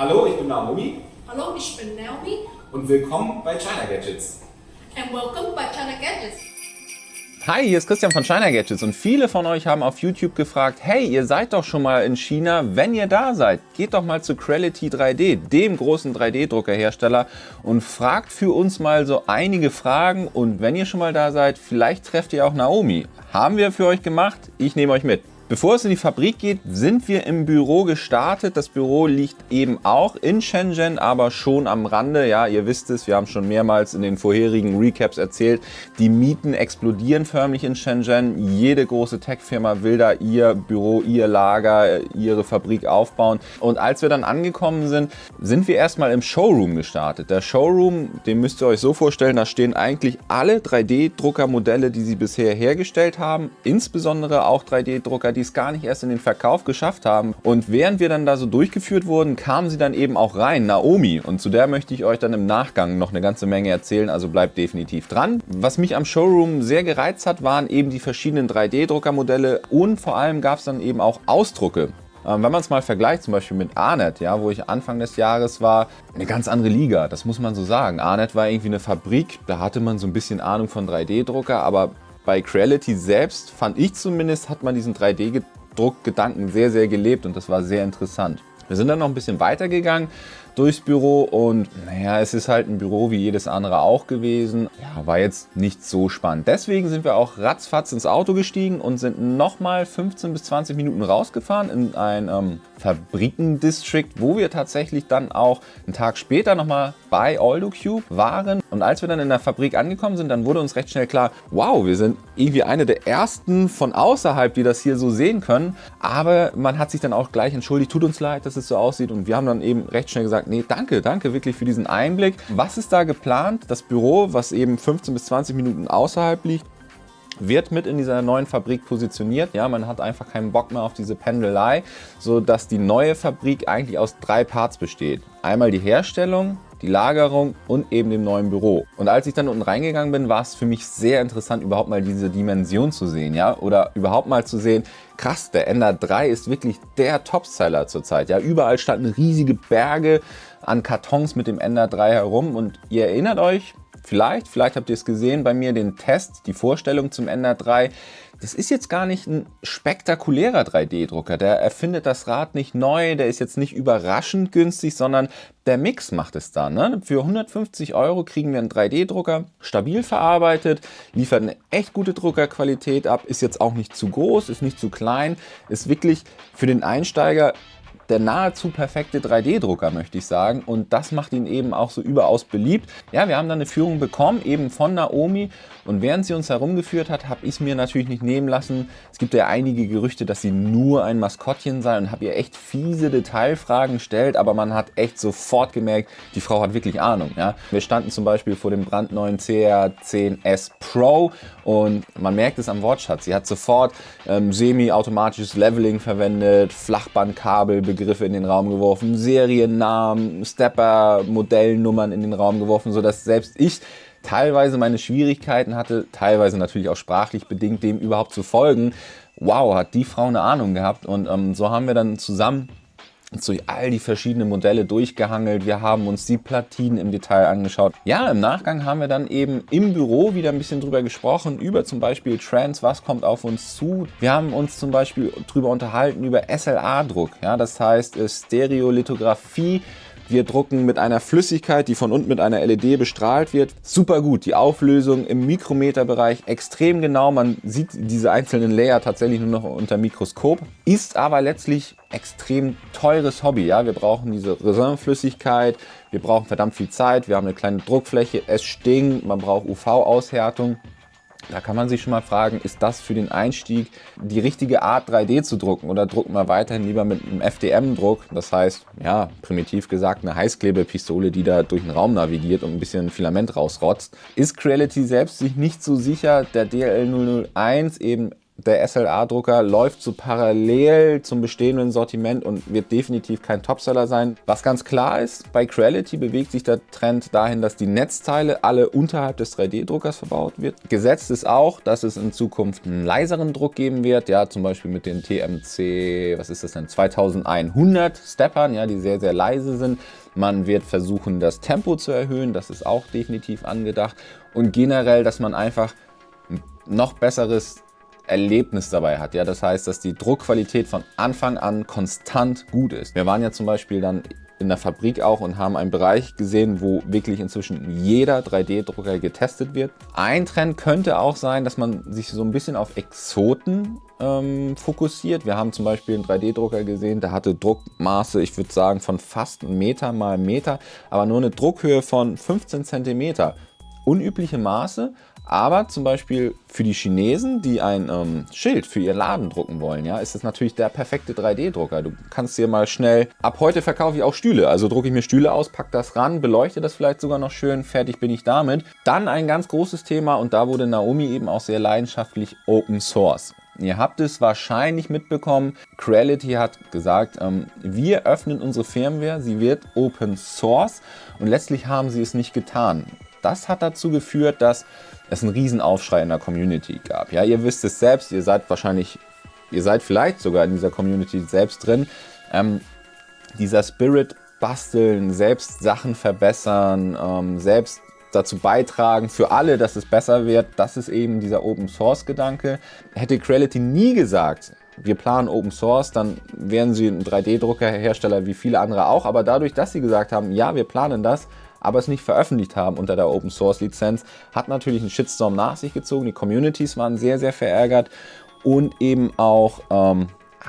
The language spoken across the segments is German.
Hallo, ich bin Naomi Hallo, ich bin Naomi und willkommen bei China Gadgets. and welcome by China Gadgets. Hi, hier ist Christian von China Gadgets und viele von euch haben auf YouTube gefragt, hey, ihr seid doch schon mal in China, wenn ihr da seid, geht doch mal zu Creality 3D, dem großen 3D-Druckerhersteller und fragt für uns mal so einige Fragen und wenn ihr schon mal da seid, vielleicht trefft ihr auch Naomi. Haben wir für euch gemacht, ich nehme euch mit. Bevor es in die Fabrik geht, sind wir im Büro gestartet. Das Büro liegt eben auch in Shenzhen, aber schon am Rande. Ja, ihr wisst es, wir haben schon mehrmals in den vorherigen Recaps erzählt, die Mieten explodieren förmlich in Shenzhen. Jede große Tech-Firma will da ihr Büro, ihr Lager, ihre Fabrik aufbauen. Und als wir dann angekommen sind, sind wir erstmal im Showroom gestartet. Der Showroom, den müsst ihr euch so vorstellen, da stehen eigentlich alle 3D-Druckermodelle, die sie bisher hergestellt haben, insbesondere auch 3D-Drucker, die es gar nicht erst in den Verkauf geschafft haben. Und während wir dann da so durchgeführt wurden, kamen sie dann eben auch rein, Naomi. Und zu der möchte ich euch dann im Nachgang noch eine ganze Menge erzählen, also bleibt definitiv dran. Was mich am Showroom sehr gereizt hat, waren eben die verschiedenen 3D-Druckermodelle und vor allem gab es dann eben auch Ausdrucke. Ähm, wenn man es mal vergleicht, zum Beispiel mit Arnet, ja, wo ich Anfang des Jahres war, eine ganz andere Liga, das muss man so sagen. Arnet war irgendwie eine Fabrik, da hatte man so ein bisschen Ahnung von 3D-Drucker, aber bei Creality selbst, fand ich zumindest, hat man diesen 3D-Druckgedanken sehr, sehr gelebt und das war sehr interessant. Wir sind dann noch ein bisschen weitergegangen durchs Büro und naja, es ist halt ein Büro wie jedes andere auch gewesen. Ja, war jetzt nicht so spannend. Deswegen sind wir auch ratzfatz ins Auto gestiegen und sind nochmal 15 bis 20 Minuten rausgefahren in ein ähm, Fabrikendistrict, wo wir tatsächlich dann auch einen Tag später nochmal bei AldoCube waren. Und als wir dann in der Fabrik angekommen sind, dann wurde uns recht schnell klar, wow, wir sind irgendwie eine der ersten von außerhalb, die das hier so sehen können. Aber man hat sich dann auch gleich entschuldigt, tut uns leid, dass es so aussieht. Und wir haben dann eben recht schnell gesagt, nee, danke, danke wirklich für diesen Einblick. Was ist da geplant? Das Büro, was eben 15 bis 20 Minuten außerhalb liegt, wird mit in dieser neuen Fabrik positioniert. Ja, man hat einfach keinen Bock mehr auf diese Pendelei, sodass die neue Fabrik eigentlich aus drei Parts besteht. Einmal die Herstellung, die Lagerung und eben dem neuen Büro. Und als ich dann unten reingegangen bin, war es für mich sehr interessant, überhaupt mal diese Dimension zu sehen, ja, oder überhaupt mal zu sehen, krass, der Ender 3 ist wirklich der Topseller zurzeit, ja, überall standen riesige Berge an Kartons mit dem Ender 3 herum und ihr erinnert euch, Vielleicht, vielleicht habt ihr es gesehen bei mir, den Test, die Vorstellung zum Ender 3. Das ist jetzt gar nicht ein spektakulärer 3D-Drucker. Der erfindet das Rad nicht neu, der ist jetzt nicht überraschend günstig, sondern der Mix macht es da. Ne? Für 150 Euro kriegen wir einen 3D-Drucker, stabil verarbeitet, liefert eine echt gute Druckerqualität ab, ist jetzt auch nicht zu groß, ist nicht zu klein, ist wirklich für den Einsteiger der nahezu perfekte 3D-Drucker, möchte ich sagen. Und das macht ihn eben auch so überaus beliebt. Ja, wir haben dann eine Führung bekommen, eben von Naomi. Und während sie uns herumgeführt hat, habe ich es mir natürlich nicht nehmen lassen. Es gibt ja einige Gerüchte, dass sie nur ein Maskottchen sei und habe ihr echt fiese Detailfragen gestellt. Aber man hat echt sofort gemerkt, die Frau hat wirklich Ahnung. Ja? Wir standen zum Beispiel vor dem brandneuen CR10S Pro und man merkt es am Wortschatz. Sie hat sofort ähm, semi-automatisches Leveling verwendet, Flachbandkabel Begriffe in den Raum geworfen, Seriennamen, Stepper, Modellnummern in den Raum geworfen, sodass selbst ich teilweise meine Schwierigkeiten hatte, teilweise natürlich auch sprachlich bedingt, dem überhaupt zu folgen. Wow, hat die Frau eine Ahnung gehabt und ähm, so haben wir dann zusammen durch all die verschiedenen Modelle durchgehangelt. Wir haben uns die Platinen im Detail angeschaut. Ja, im Nachgang haben wir dann eben im Büro wieder ein bisschen drüber gesprochen, über zum Beispiel Trends, was kommt auf uns zu. Wir haben uns zum Beispiel drüber unterhalten über SLA-Druck, ja, das heißt äh, Stereolithografie wir drucken mit einer Flüssigkeit, die von unten mit einer LED bestrahlt wird. Super gut, die Auflösung im Mikrometerbereich extrem genau. Man sieht diese einzelnen Layer tatsächlich nur noch unter Mikroskop. Ist aber letztlich extrem teures Hobby. Ja? Wir brauchen diese Resinflüssigkeit, wir brauchen verdammt viel Zeit, wir haben eine kleine Druckfläche, es stinkt, man braucht UV-Aushärtung. Da kann man sich schon mal fragen, ist das für den Einstieg die richtige Art 3D zu drucken oder drucken wir weiterhin lieber mit einem FDM-Druck, das heißt, ja, primitiv gesagt, eine Heißklebepistole, die da durch den Raum navigiert und ein bisschen Filament rausrotzt. Ist Creality selbst sich nicht so sicher, der DL001 eben der SLA-Drucker läuft so parallel zum bestehenden Sortiment und wird definitiv kein Topseller sein. Was ganz klar ist, bei Creality bewegt sich der Trend dahin, dass die Netzteile alle unterhalb des 3D-Druckers verbaut wird. Gesetzt ist auch, dass es in Zukunft einen leiseren Druck geben wird, ja, zum Beispiel mit den TMC, was ist das denn, 2100 Steppern, ja, die sehr, sehr leise sind. Man wird versuchen, das Tempo zu erhöhen, das ist auch definitiv angedacht. Und generell, dass man einfach noch besseres Erlebnis dabei hat. Ja, das heißt, dass die Druckqualität von Anfang an konstant gut ist. Wir waren ja zum Beispiel dann in der Fabrik auch und haben einen Bereich gesehen, wo wirklich inzwischen jeder 3D-Drucker getestet wird. Ein Trend könnte auch sein, dass man sich so ein bisschen auf Exoten ähm, fokussiert. Wir haben zum Beispiel einen 3D-Drucker gesehen, der hatte Druckmaße, ich würde sagen, von fast Meter mal Meter, aber nur eine Druckhöhe von 15 cm. Unübliche Maße, aber zum Beispiel für die Chinesen, die ein ähm, Schild für ihr Laden drucken wollen, ja, ist das natürlich der perfekte 3D-Drucker. Du kannst dir mal schnell, ab heute verkaufe ich auch Stühle. Also drucke ich mir Stühle aus, pack das ran, beleuchte das vielleicht sogar noch schön, fertig bin ich damit. Dann ein ganz großes Thema und da wurde Naomi eben auch sehr leidenschaftlich Open Source. Ihr habt es wahrscheinlich mitbekommen, Creality hat gesagt, ähm, wir öffnen unsere Firmware, sie wird Open Source und letztlich haben sie es nicht getan. Das hat dazu geführt, dass es einen Riesenaufschrei in der Community gab. Ja, ihr wisst es selbst, ihr seid wahrscheinlich, ihr seid vielleicht sogar in dieser Community selbst drin. Ähm, dieser Spirit basteln, selbst Sachen verbessern, ähm, selbst dazu beitragen für alle, dass es besser wird, das ist eben dieser Open Source Gedanke. Hätte Creality nie gesagt, wir planen Open Source, dann wären sie ein 3D-Druckerhersteller wie viele andere auch. Aber dadurch, dass sie gesagt haben, ja, wir planen das, aber es nicht veröffentlicht haben unter der Open Source Lizenz, hat natürlich einen Shitstorm nach sich gezogen. Die Communities waren sehr, sehr verärgert und eben auch ähm,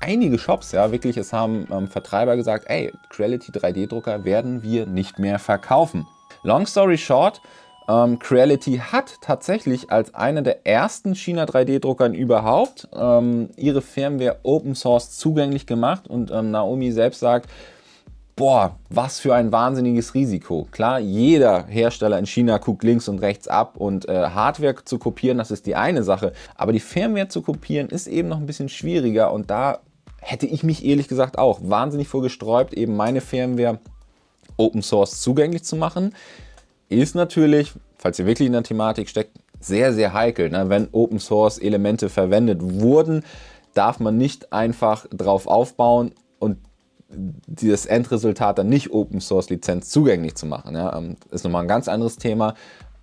einige Shops, ja wirklich, es haben ähm, Vertreiber gesagt, ey, Creality 3D-Drucker werden wir nicht mehr verkaufen. Long story short, ähm, Creality hat tatsächlich als einer der ersten China 3D-Druckern überhaupt ähm, ihre Firmware Open Source zugänglich gemacht und ähm, Naomi selbst sagt, boah, was für ein wahnsinniges Risiko. Klar, jeder Hersteller in China guckt links und rechts ab und äh, Hardware zu kopieren, das ist die eine Sache. Aber die Firmware zu kopieren ist eben noch ein bisschen schwieriger und da hätte ich mich ehrlich gesagt auch wahnsinnig vorgesträubt, eben meine Firmware Open Source zugänglich zu machen. Ist natürlich, falls ihr wirklich in der Thematik steckt, sehr, sehr heikel. Ne? Wenn Open Source Elemente verwendet wurden, darf man nicht einfach drauf aufbauen und das Endresultat dann nicht Open Source Lizenz zugänglich zu machen. Ja, ähm, ist nochmal ein ganz anderes Thema.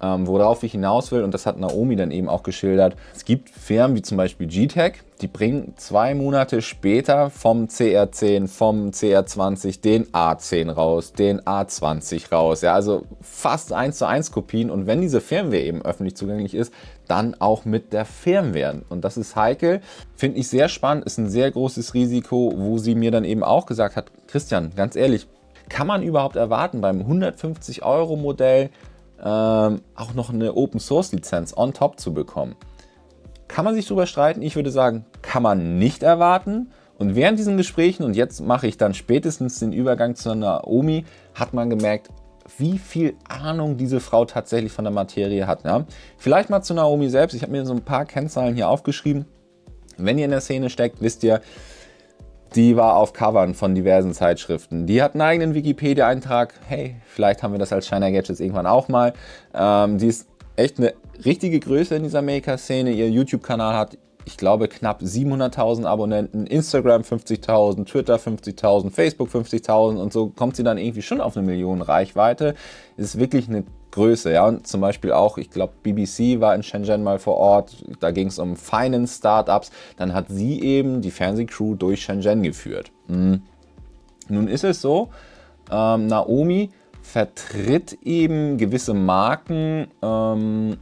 Ähm, worauf ich hinaus will, und das hat Naomi dann eben auch geschildert, es gibt Firmen wie zum Beispiel GTEC, die bringen zwei Monate später vom CR10, vom CR20 den A10 raus, den A20 raus. Ja, also fast 1 zu 1 Kopien und wenn diese Firmware eben öffentlich zugänglich ist, dann auch mit der Firmware. Und das ist heikel, finde ich sehr spannend, ist ein sehr großes Risiko, wo sie mir dann eben auch gesagt hat, Christian, ganz ehrlich, kann man überhaupt erwarten beim 150 Euro Modell ähm, auch noch eine Open Source Lizenz on top zu bekommen. Kann man sich darüber streiten? Ich würde sagen, kann man nicht erwarten. Und während diesen Gesprächen, und jetzt mache ich dann spätestens den Übergang zu Naomi, hat man gemerkt, wie viel Ahnung diese Frau tatsächlich von der Materie hat. Ja? Vielleicht mal zu Naomi selbst. Ich habe mir so ein paar Kennzahlen hier aufgeschrieben. Wenn ihr in der Szene steckt, wisst ihr, die war auf Covern von diversen Zeitschriften. Die hat einen eigenen Wikipedia-Eintrag. Hey, vielleicht haben wir das als Shiner Gadgets irgendwann auch mal. Ähm, die ist echt eine richtige Größe in dieser Maker-Szene. Ihr YouTube-Kanal hat, ich glaube, knapp 700.000 Abonnenten. Instagram 50.000, Twitter 50.000, Facebook 50.000 und so kommt sie dann irgendwie schon auf eine Million Reichweite. Ist wirklich eine Größe. Ja? Und zum Beispiel auch, ich glaube, BBC war in Shenzhen mal vor Ort, da ging es um Finance-Startups. Dann hat sie eben die Fernsehcrew durch Shenzhen geführt. Hm. Nun ist es so, ähm, Naomi vertritt eben gewisse Marken ähm,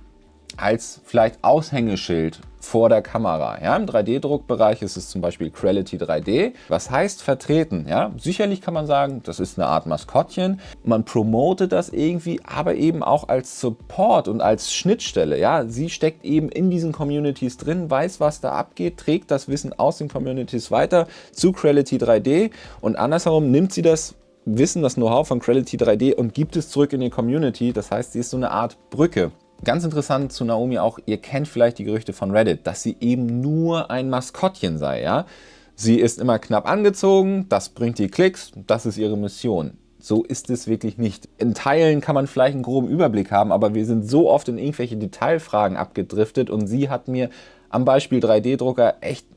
als vielleicht Aushängeschild vor der Kamera. Ja, Im 3D-Druckbereich ist es zum Beispiel Creality 3D. Was heißt vertreten? Ja, sicherlich kann man sagen, das ist eine Art Maskottchen. Man promotet das irgendwie, aber eben auch als Support und als Schnittstelle. Ja, sie steckt eben in diesen Communities drin, weiß, was da abgeht, trägt das Wissen aus den Communities weiter zu Creality 3D und andersherum nimmt sie das Wissen, das Know-how von Creality 3D und gibt es zurück in die Community. Das heißt, sie ist so eine Art Brücke. Ganz interessant zu Naomi auch, ihr kennt vielleicht die Gerüchte von Reddit, dass sie eben nur ein Maskottchen sei, ja. Sie ist immer knapp angezogen, das bringt die Klicks, das ist ihre Mission. So ist es wirklich nicht. In Teilen kann man vielleicht einen groben Überblick haben, aber wir sind so oft in irgendwelche Detailfragen abgedriftet und sie hat mir am Beispiel 3D-Drucker echt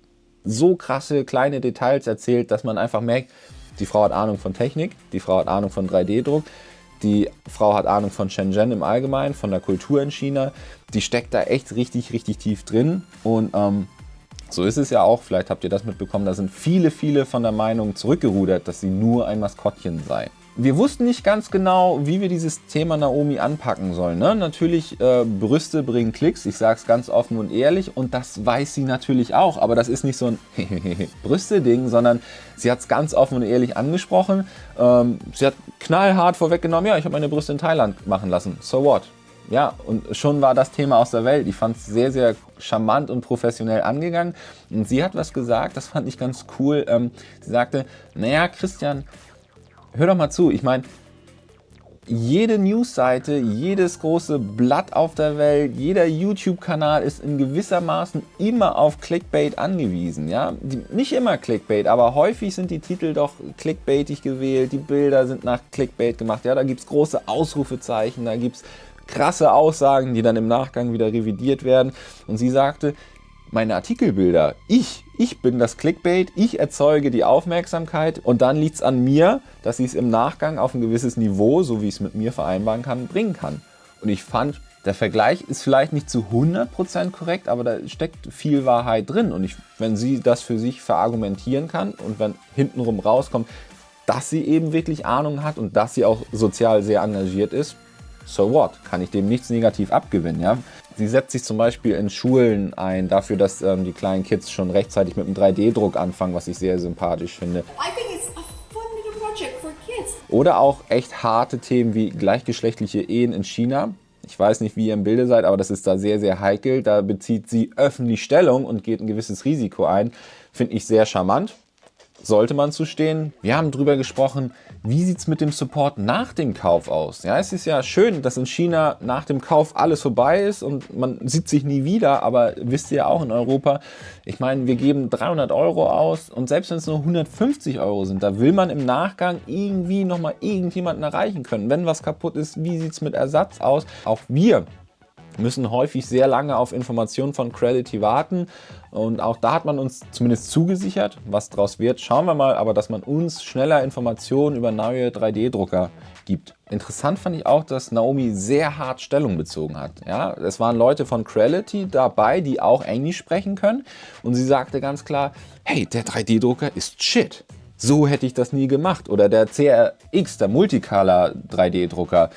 so krasse kleine Details erzählt, dass man einfach merkt, die Frau hat Ahnung von Technik, die Frau hat Ahnung von 3D-Druck, die Frau hat Ahnung von Shenzhen im Allgemeinen, von der Kultur in China. Die steckt da echt richtig, richtig tief drin. Und ähm, so ist es ja auch, vielleicht habt ihr das mitbekommen, da sind viele, viele von der Meinung zurückgerudert, dass sie nur ein Maskottchen sei wir wussten nicht ganz genau, wie wir dieses Thema Naomi anpacken sollen. Ne? Natürlich, äh, Brüste bringen Klicks, ich sage es ganz offen und ehrlich und das weiß sie natürlich auch, aber das ist nicht so ein Brüste-Ding, sondern sie hat es ganz offen und ehrlich angesprochen. Ähm, sie hat knallhart vorweggenommen, ja, ich habe meine Brüste in Thailand machen lassen, so what? Ja, und schon war das Thema aus der Welt. Ich fand es sehr, sehr charmant und professionell angegangen. Und sie hat was gesagt, das fand ich ganz cool. Ähm, sie sagte, naja, Christian, hör doch mal zu, ich meine, jede Newsseite, jedes große Blatt auf der Welt, jeder YouTube-Kanal ist in gewissermaßen immer auf Clickbait angewiesen. Ja? Nicht immer Clickbait, aber häufig sind die Titel doch clickbaitig gewählt, die Bilder sind nach Clickbait gemacht. Ja? Da gibt es große Ausrufezeichen, da gibt es krasse Aussagen, die dann im Nachgang wieder revidiert werden. Und sie sagte, meine Artikelbilder. Ich, ich bin das Clickbait, ich erzeuge die Aufmerksamkeit und dann liegt es an mir, dass ich es im Nachgang auf ein gewisses Niveau, so wie ich es mit mir vereinbaren kann, bringen kann. Und ich fand, der Vergleich ist vielleicht nicht zu 100% korrekt, aber da steckt viel Wahrheit drin. Und ich, wenn sie das für sich verargumentieren kann und wenn hintenrum rauskommt, dass sie eben wirklich Ahnung hat und dass sie auch sozial sehr engagiert ist, so what? Kann ich dem nichts negativ abgewinnen, ja? Sie setzt sich zum Beispiel in Schulen ein, dafür, dass ähm, die kleinen Kids schon rechtzeitig mit dem 3D-Druck anfangen, was ich sehr sympathisch finde. Oder auch echt harte Themen wie gleichgeschlechtliche Ehen in China. Ich weiß nicht, wie ihr im Bilde seid, aber das ist da sehr, sehr heikel. Da bezieht sie öffentlich Stellung und geht ein gewisses Risiko ein. Finde ich sehr charmant sollte man zustehen. Wir haben darüber gesprochen, wie sieht es mit dem Support nach dem Kauf aus. Ja, es ist ja schön, dass in China nach dem Kauf alles vorbei ist und man sieht sich nie wieder, aber wisst ihr auch in Europa, ich meine, wir geben 300 Euro aus und selbst wenn es nur 150 Euro sind, da will man im Nachgang irgendwie nochmal irgendjemanden erreichen können. Wenn was kaputt ist, wie sieht es mit Ersatz aus? Auch wir müssen häufig sehr lange auf Informationen von Credity warten und auch da hat man uns zumindest zugesichert, was daraus wird, schauen wir mal, aber dass man uns schneller Informationen über neue 3D-Drucker gibt. Interessant fand ich auch, dass Naomi sehr hart Stellung bezogen hat. Ja, es waren Leute von Creality dabei, die auch Englisch sprechen können und sie sagte ganz klar, hey, der 3D-Drucker ist shit. So hätte ich das nie gemacht. Oder der CRX, der Multicolor 3D-Drucker,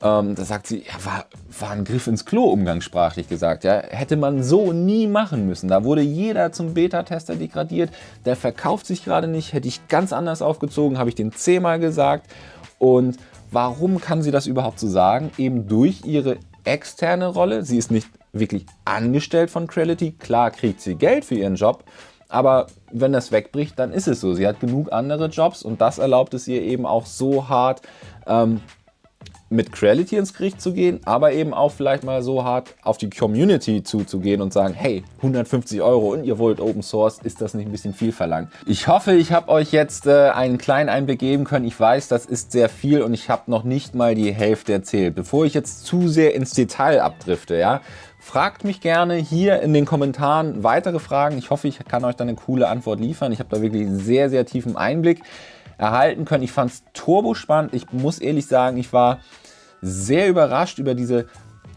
ähm, da sagt sie, ja, war, war ein Griff ins Klo, umgangssprachlich gesagt. Ja. Hätte man so nie machen müssen. Da wurde jeder zum Beta-Tester degradiert. Der verkauft sich gerade nicht. Hätte ich ganz anders aufgezogen, habe ich den zehnmal gesagt. Und warum kann sie das überhaupt so sagen? Eben durch ihre externe Rolle. Sie ist nicht wirklich angestellt von Creality. Klar kriegt sie Geld für ihren Job. Aber wenn das wegbricht, dann ist es so. Sie hat genug andere Jobs und das erlaubt es ihr eben auch so hart, ähm, mit Creality ins Gericht zu gehen, aber eben auch vielleicht mal so hart auf die Community zuzugehen und sagen, hey, 150 Euro und ihr wollt Open Source, ist das nicht ein bisschen viel verlangt? Ich hoffe, ich habe euch jetzt äh, einen kleinen Einblick geben können. Ich weiß, das ist sehr viel und ich habe noch nicht mal die Hälfte erzählt. Bevor ich jetzt zu sehr ins Detail abdrifte, ja, Fragt mich gerne hier in den Kommentaren weitere Fragen. Ich hoffe, ich kann euch da eine coole Antwort liefern. Ich habe da wirklich sehr, sehr tiefen Einblick erhalten können. Ich fand es turbo spannend. Ich muss ehrlich sagen, ich war sehr überrascht über diese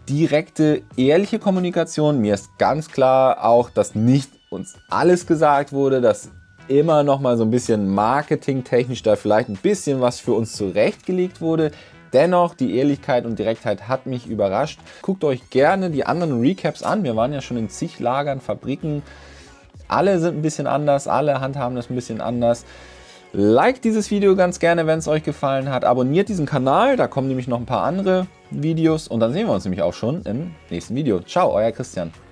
direkte, ehrliche Kommunikation. Mir ist ganz klar auch, dass nicht uns alles gesagt wurde, dass immer noch mal so ein bisschen marketingtechnisch da vielleicht ein bisschen was für uns zurechtgelegt wurde. Dennoch, die Ehrlichkeit und Direktheit hat mich überrascht. Guckt euch gerne die anderen Recaps an. Wir waren ja schon in zig Lagern, Fabriken. Alle sind ein bisschen anders, alle handhaben das ein bisschen anders. Like dieses Video ganz gerne, wenn es euch gefallen hat. Abonniert diesen Kanal, da kommen nämlich noch ein paar andere Videos. Und dann sehen wir uns nämlich auch schon im nächsten Video. Ciao, euer Christian.